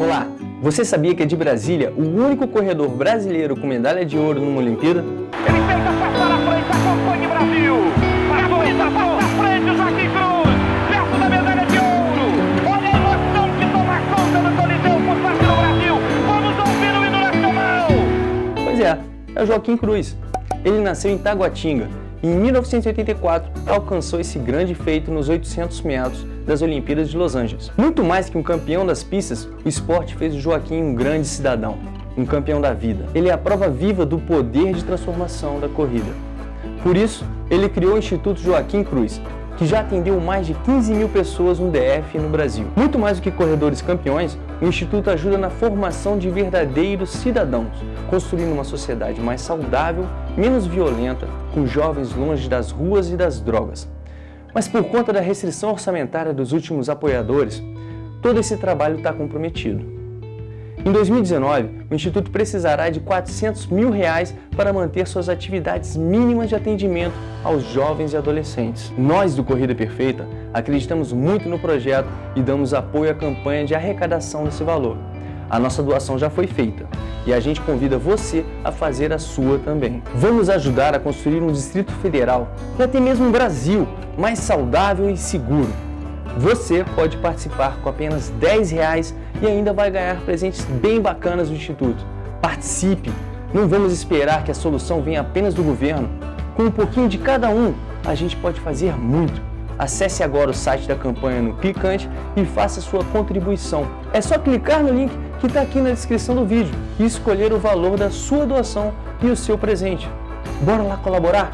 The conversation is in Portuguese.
Olá, você sabia que é de Brasília o único corredor brasileiro com medalha de ouro numa Olimpíada? Ele tenta passar à frente, acompanha o Brasil. Passou, passou à frente o Joaquim Cruz, perto da medalha de ouro. Olha a emoção que toma conta do Coliseu por parte do Brasil. Vamos ouvir o hino nacional. Pois é, é o Joaquim Cruz. Ele nasceu em Taguatinga e em 1984 alcançou esse grande feito nos 800 metros das Olimpíadas de Los Angeles. Muito mais que um campeão das pistas, o esporte fez o Joaquim um grande cidadão, um campeão da vida. Ele é a prova viva do poder de transformação da corrida. Por isso, ele criou o Instituto Joaquim Cruz, que já atendeu mais de 15 mil pessoas no DF e no Brasil. Muito mais do que corredores campeões, o Instituto ajuda na formação de verdadeiros cidadãos, construindo uma sociedade mais saudável, menos violenta, com jovens longe das ruas e das drogas. Mas por conta da restrição orçamentária dos últimos apoiadores, todo esse trabalho está comprometido. Em 2019, o Instituto precisará de 400 mil reais para manter suas atividades mínimas de atendimento aos jovens e adolescentes. Nós do Corrida Perfeita acreditamos muito no projeto e damos apoio à campanha de arrecadação desse valor. A nossa doação já foi feita e a gente convida você a fazer a sua também. Vamos ajudar a construir um Distrito Federal e até mesmo um Brasil mais saudável e seguro. Você pode participar com apenas 10 reais e ainda vai ganhar presentes bem bacanas do Instituto. Participe! Não vamos esperar que a solução venha apenas do governo. Com um pouquinho de cada um, a gente pode fazer muito. Acesse agora o site da campanha no Clicante e faça sua contribuição. É só clicar no link que está aqui na descrição do vídeo e escolher o valor da sua doação e o seu presente. Bora lá colaborar?